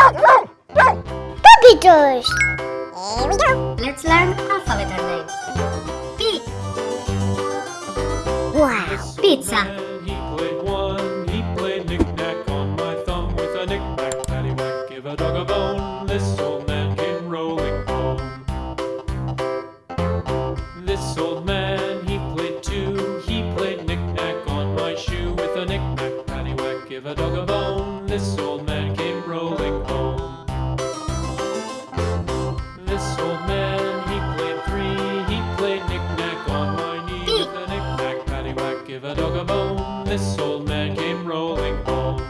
Puppies. Here we go. Let's learn alphabet names. P. Wow. Pizza. He played one, he played knick-knack on my thumb with a knick-knack, paddywhack, give a dog a bone. This old a dog a bone. This old man came rolling home.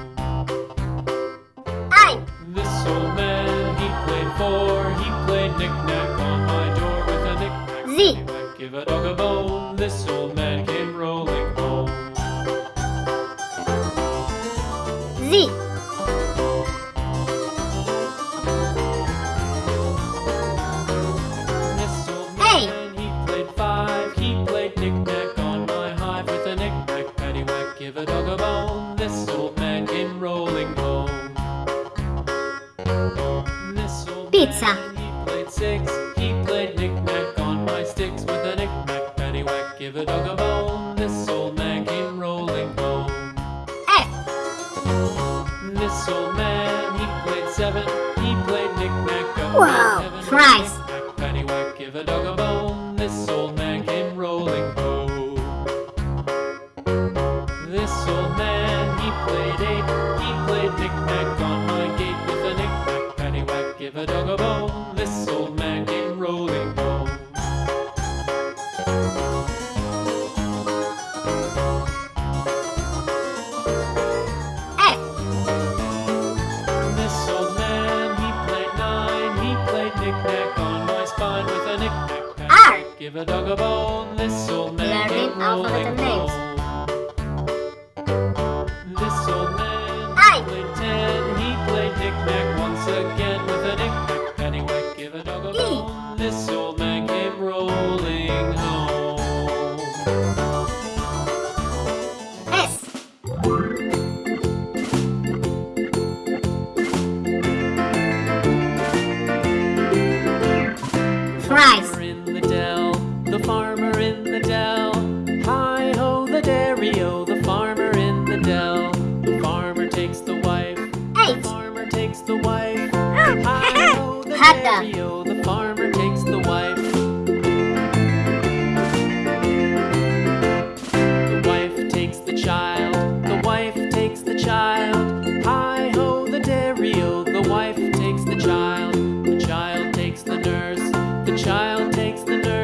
I. This old man, he played four, he played knick-knack on my door with a knick-knack, Z. give a dog a bone. This old man came rolling home. Z. with a knick-knack, paddywhack, give a dog a bone. This old man came rolling home. F. This old man, he played seven. He played knick-knack up Wow, in heaven. Christ. Paddywhack, give a dog a bone. This old man came rolling home. This old man, he played eight. He played knick-knack on my give a dog a bone. This old man came rolling home. F. This old man, he played nine. He played knick-knack on my spine with a knick-knack, give a dog a bone. This old man Learning came rolling home. Child takes the nurse.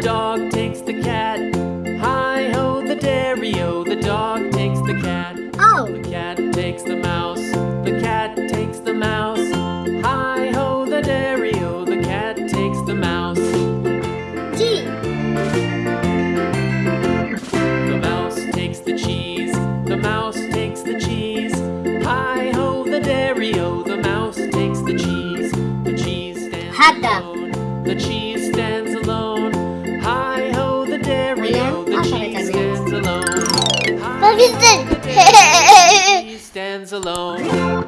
Dog takes the cat. Hi ho, the dairy-o. The dog takes the cat. O. The cat takes the mouse. The cat takes the mouse. Hi ho, the dairy-o. The cat takes the mouse. G. The mouse takes the cheese. The mouse takes the cheese. Hi ho, the dairy-o. The mouse takes the cheese. The cheese stands them. alone. The cheese The cheese stands alone.